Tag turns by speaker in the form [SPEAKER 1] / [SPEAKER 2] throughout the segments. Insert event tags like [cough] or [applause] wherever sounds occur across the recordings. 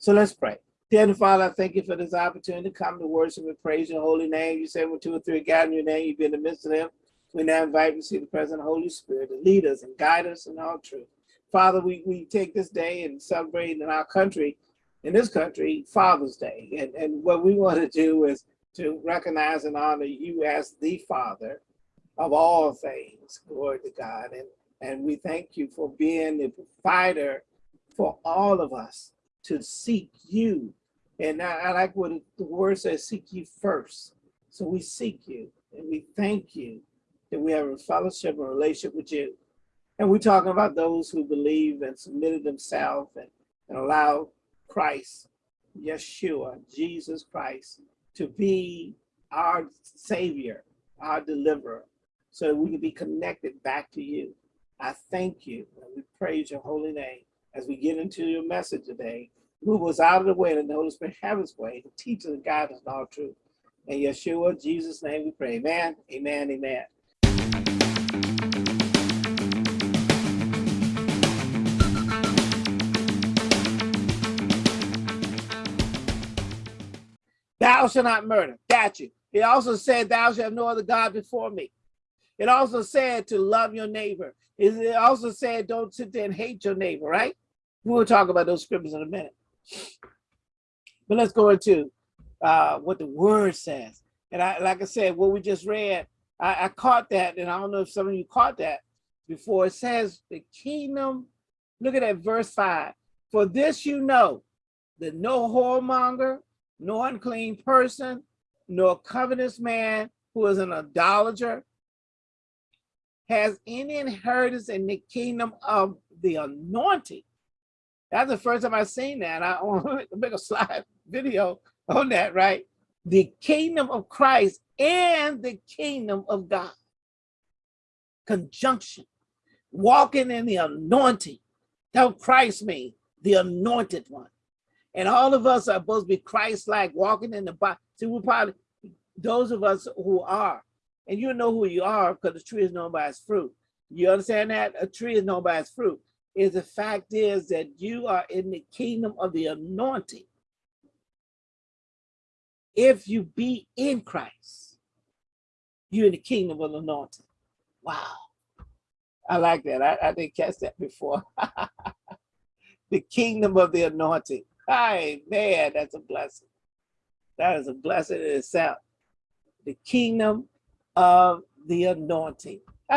[SPEAKER 1] So let's pray. Dear Father, I thank you for this opportunity to come to worship and praise your holy name. You say when two or three gather in your name, you be in the midst of them. We now invite you to see the present of Holy Spirit to lead us and guide us in all truth. Father, we, we take this day and celebrate in our country, in this country, Father's Day. And, and what we want to do is to recognize and honor you as the Father of all things. Glory to God. And, and we thank you for being the provider for all of us to seek you. And I, I like what the word says, seek you first. So we seek you and we thank you that we have a fellowship and relationship with you. And we're talking about those who believe and submitted themselves and, and allow Christ, Yeshua, Jesus Christ, to be our savior, our deliverer, so that we can be connected back to you. I thank you and we praise your holy name as we get into your message today. Move us out of the way and the Holy Spirit have his way to teach us and guide us in all truth. In Yeshua, Jesus' name we pray. Amen, amen, amen. Thou shalt not murder. Got you. He also said, thou shalt have no other God before me. It also said to love your neighbor. It also said, don't sit there and hate your neighbor, right? We'll talk about those scriptures in a minute. But let's go into uh, what the word says. And I, like I said, what we just read, I, I caught that, and I don't know if some of you caught that before. It says the kingdom, look at that verse five. For this you know, that no whoremonger, no unclean person, nor covetous man who is an idolater has any inheritance in the kingdom of the anointing. That's the first time I've seen that. I [laughs] want to make a slide video on that, right? The kingdom of Christ and the kingdom of God. Conjunction, walking in the anointing. That's what Christ means, the anointed one. And all of us are supposed to be Christ-like, walking in the body. See, we probably, those of us who are, and you know who you are because the tree is known by its fruit. You understand that? A tree is known by its fruit. Is the fact is that you are in the kingdom of the anointing. If you be in Christ, you're in the kingdom of the anointing. Wow. I like that. I, I didn't catch that before. [laughs] the kingdom of the anointing. Hi, man, that's a blessing. That is a blessing in itself. The kingdom of the anointing. [laughs]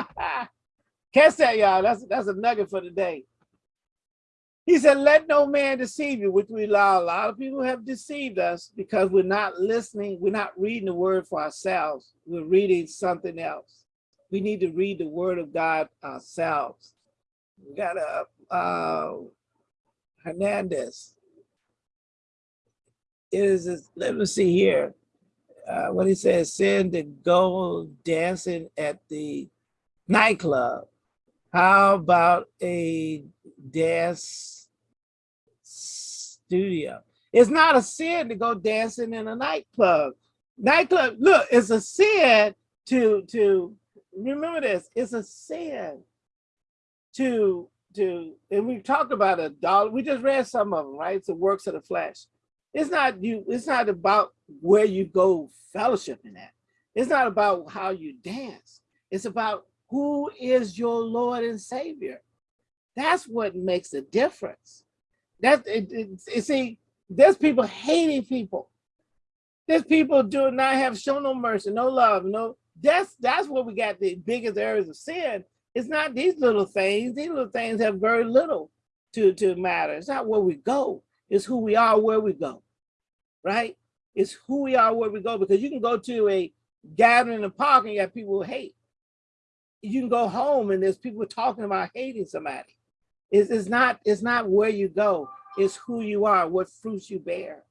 [SPEAKER 1] Catch that, y'all. That's, that's a nugget for today. He said, let no man deceive you, which we allow. A lot of people have deceived us because we're not listening. We're not reading the word for ourselves. We're reading something else. We need to read the word of God ourselves. We got a uh, Hernandez. Is let me see here. Uh, what he says, send to go dancing at the nightclub. How about a dance studio? It's not a sin to go dancing in a nightclub. Nightclub, look, it's a sin to to remember this. It's a sin to to and we talked about a dollar. We just read some of them, right? It's the works of the flesh. It's not you. It's not about where you go fellowshipping at. It's not about how you dance. It's about who is your Lord and Savior. That's what makes the difference. That it, it, it, see, there's people hating people. There's people do not have shown no mercy, no love, no. That's that's where we got the biggest areas of sin. It's not these little things. These little things have very little to to matter. It's not where we go. It's who we are where we go, right? It's who we are where we go because you can go to a gathering in the park and you have people who hate you can go home and there's people talking about hating somebody. It's, it's not it's not where you go, it's who you are, what fruits you bear.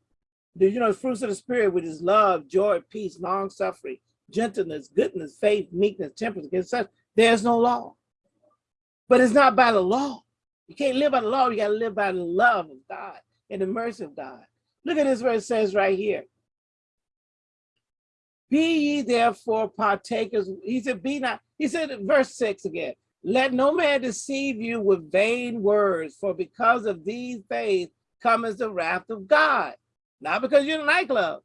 [SPEAKER 1] The, you know, the fruits of the spirit, which is love, joy, peace, long suffering, gentleness, goodness, faith, meekness, temperance, against such, there's no law. But it's not by the law. You can't live by the law, you got to live by the love of God and the mercy of God. Look at this it says right here. Be ye therefore partakers. He said, be not, he said verse six again, let no man deceive you with vain words, for because of these things comes the wrath of God. Not because you're in a nightclub,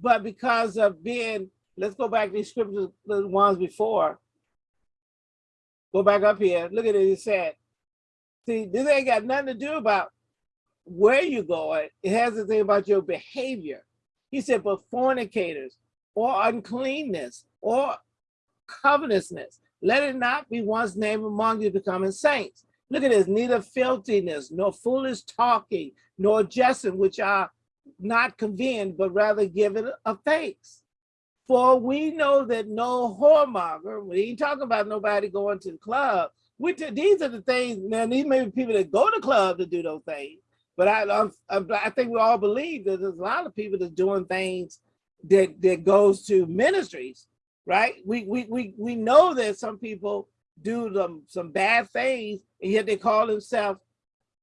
[SPEAKER 1] but because of being, let's go back to these scriptures, the ones before. Go back up here. Look at it. It said, see, this ain't got nothing to do about where you're going. It has to do about your behavior. He said, but fornicators or uncleanness or covetousness, let it not be one's name among you becoming saints. Look at this, neither filthiness, nor foolish talking, nor jesting, which are not convened, but rather given of thanks. For we know that no whoremonger, we ain't talking about nobody going to the club. These are the things, man, these may be people that go to club to do those things. But I, I, I think we all believe that there's a lot of people that's doing things that, that goes to ministries, right? We, we, we, we know that some people do some bad things and yet they call themselves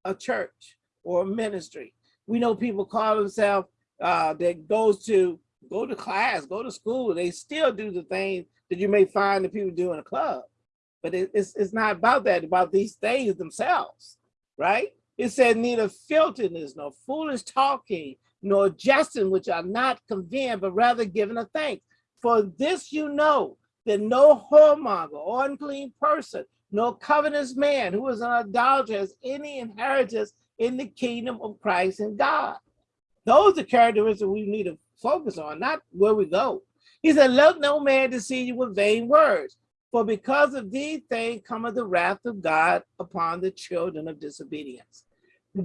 [SPEAKER 1] a church or a ministry. We know people call themselves uh, that goes to go to class, go to school. They still do the things that you may find that people do in a club. But it, it's, it's not about that, about these things themselves, right? It said neither filthiness, nor foolish talking, nor jesting, which are not convened, but rather giving a thanks. For this you know, that no whoremonger or unclean person, no covetous man who is an idolater has any inheritance in the kingdom of Christ and God. Those are characteristics we need to focus on, not where we go. He said, let no man deceive you with vain words, for because of these things cometh the wrath of God upon the children of disobedience.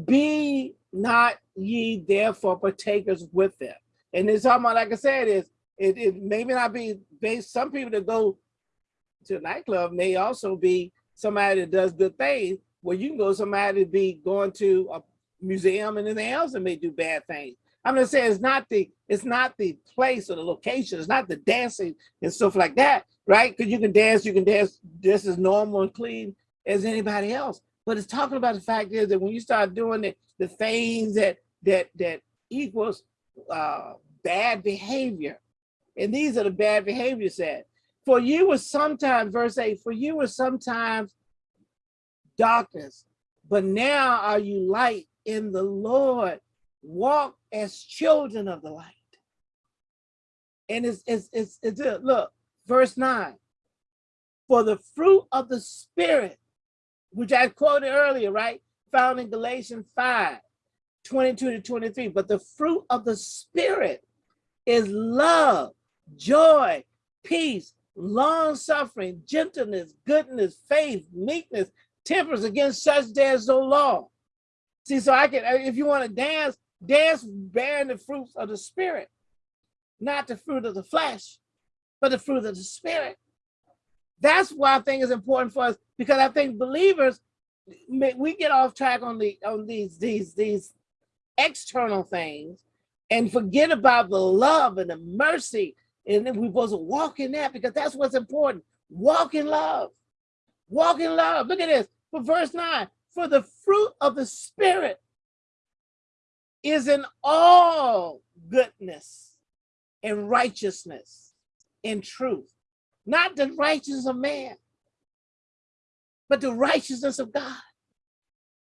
[SPEAKER 1] Be not ye therefore partakers with them. And it's talking about, like I said, is it, it not be based, some people that go to a nightclub may also be somebody that does good things, where you can go somebody to be going to a museum and anything else and may do bad things. I'm gonna say it's not the it's not the place or the location, it's not the dancing and stuff like that, right? Because you can dance, you can dance just as normal and clean as anybody else. But it's talking about the fact is that when you start doing the, the things that that that equals uh, bad behavior, and these are the bad behavior said. For you was sometimes, verse 8, for you was sometimes darkness, but now are you light in the Lord. Walk as children of the light. And it's, it's, it's, it's look, verse 9. For the fruit of the Spirit, which I quoted earlier, right? Found in Galatians 5, 22 to 23. But the fruit of the Spirit is love, joy, peace, long suffering, gentleness, goodness, faith, meekness, temperance against such there's no law. See, so I can, if you want to dance, dance bearing the fruits of the spirit, not the fruit of the flesh, but the fruit of the spirit. That's why I think it's important for us because I think believers, we get off track on the on these these these external things and forget about the love and the mercy and then we're supposed to walk in that because that's what's important. Walk in love. Walk in love. Look at this. For verse 9, for the fruit of the Spirit is in all goodness and righteousness and truth. Not the righteousness of man, but the righteousness of God.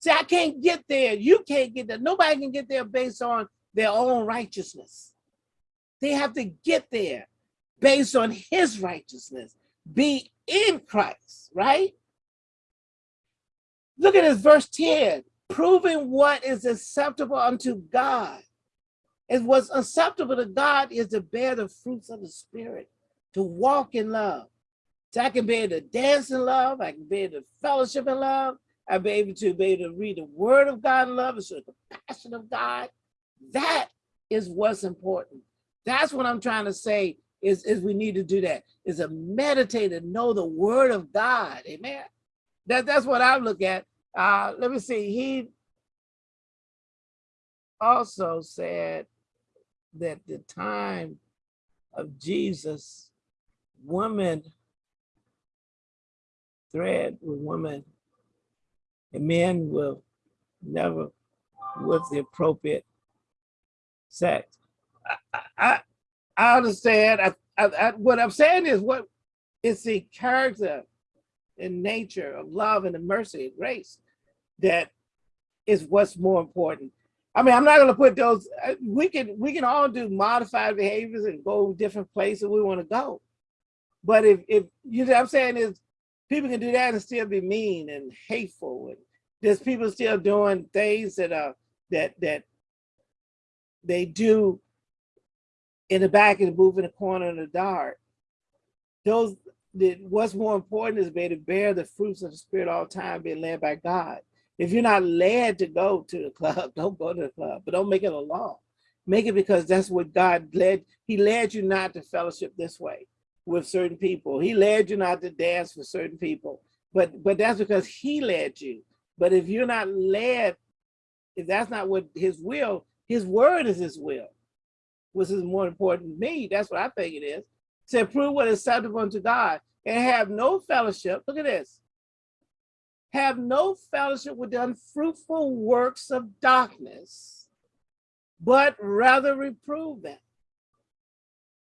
[SPEAKER 1] See, I can't get there. You can't get there. Nobody can get there based on their own righteousness. They have to get there based on his righteousness, be in Christ, right? Look at this verse 10, proving what is acceptable unto God. And what's acceptable to God is to bear the fruits of the spirit, to walk in love. So I can be able to dance in love, I can be able to fellowship in love, I'll be able to be able to read the word of God in love and show the passion of God. That is what's important. That's what I'm trying to say is, is we need to do that, is a meditate and know the word of God, amen? That, that's what I look at. Uh, let me see, he also said that the time of Jesus, women thread with women, and men will never with the appropriate sex. I, I understand. I, I, I, what I'm saying is what is the character and nature of love and the mercy and grace that is what's more important. I mean, I'm not going to put those. We can we can all do modified behaviors and go different places we want to go. But if if you know what I'm saying is people can do that and still be mean and hateful, and there's people still doing things that are that that they do in the back of the in the corner in the dark. Those that what's more important is be to bear the fruits of the spirit all time, being led by God. If you're not led to go to the club, [laughs] don't go to the club, but don't make it a law. Make it because that's what God led. He led you not to fellowship this way with certain people. He led you not to dance with certain people, but but that's because he led you. But if you're not led, if that's not what his will, his word is his will, which is more important to me. That's what I think it is. To prove what is acceptable unto God and have no fellowship. Look at this. Have no fellowship with the unfruitful works of darkness, but rather reprove them.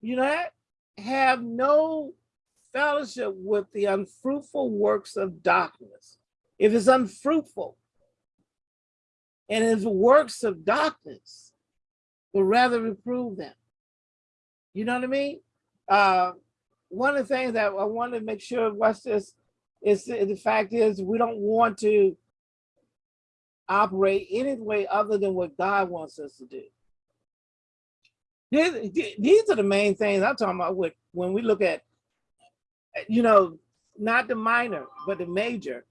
[SPEAKER 1] You know that? Have no fellowship with the unfruitful works of darkness. If it's unfruitful and it's works of darkness, but rather reprove them. You know what I mean? Uh, one of the things that I want to make sure, what's this, is the fact is we don't want to operate any way other than what God wants us to do. These are the main things I'm talking about with, when we look at, you know, not the minor, but the major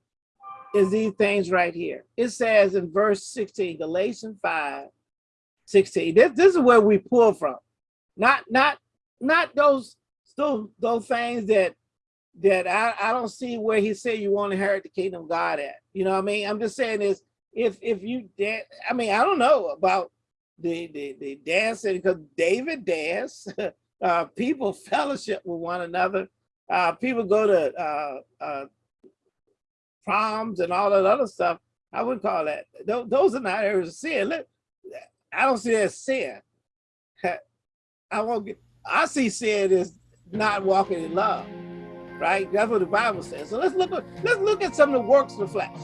[SPEAKER 1] is these things right here. It says in verse 16, Galatians 5, 16. This, this is where we pull from. Not, not, not those, those, those things that that I, I don't see where he said you want to inherit the kingdom of God at. You know what I mean? I'm just saying is if if you dance, I mean, I don't know about the the, the dancing because David danced, [laughs] uh, people fellowship with one another. Uh, people go to uh, uh, proms and all that other stuff. I wouldn't call that. Those, those are not areas of sin. I don't see that as sin. I won't get. I see sin as not walking in love right? That's what the Bible says. So let's look at let's look at some of the works of the flesh.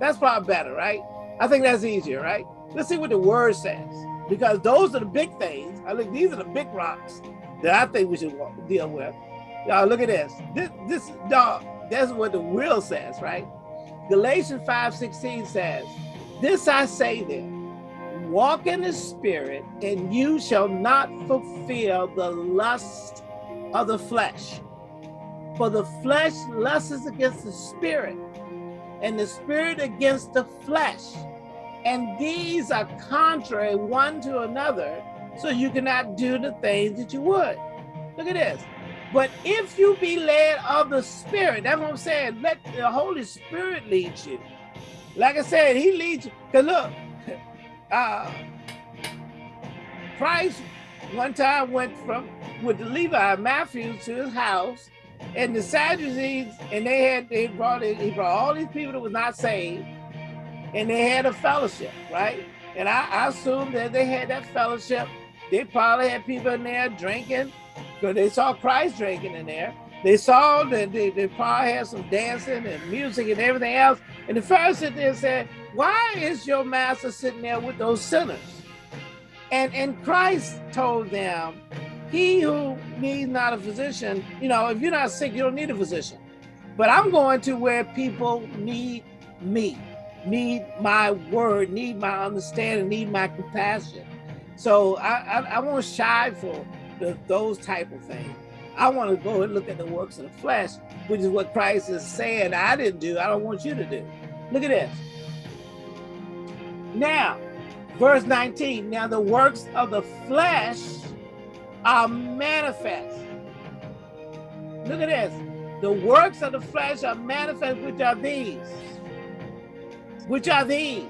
[SPEAKER 1] That's probably better, right? I think that's easier, right? Let's see what the word says. Because those are the big things. I think these are the big rocks that I think we should deal with. Y'all look at this. This this dog, that's what the will says, right? Galatians 5 16 says, This I say then, walk in the spirit, and you shall not fulfill the lust of the flesh. For the flesh lusts against the spirit, and the spirit against the flesh. And these are contrary one to another, so you cannot do the things that you would. Look at this. But if you be led of the spirit, that's what I'm saying. Let the Holy Spirit lead you. Like I said, he leads you. Because look, uh, Christ one time went from with the Levi Matthews to his house and the Sadducees, and they had they brought in, he brought all these people that was not saved, and they had a fellowship, right? And I, I assume that they had that fellowship. They probably had people in there drinking, because they saw Christ drinking in there. They saw that they, they probably had some dancing and music and everything else. And the Pharisees there said, Why is your master sitting there with those sinners? And and Christ told them, he who needs not a physician, you know, if you're not sick, you don't need a physician. But I'm going to where people need me, need my word, need my understanding, need my compassion. So I, I, I won't shy for the, those type of things. I want to go and look at the works of the flesh, which is what Christ is saying I didn't do. I don't want you to do. Look at this. Now, verse 19, now the works of the flesh are manifest. Look at this. The works of the flesh are manifest, which are these. Which are these.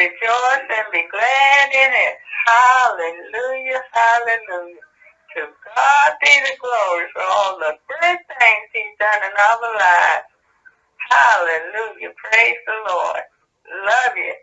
[SPEAKER 2] Rejoice and be glad in it. Hallelujah, hallelujah. To God be the glory for all the good things he's done in our lives. Hallelujah. Praise the Lord. Love you.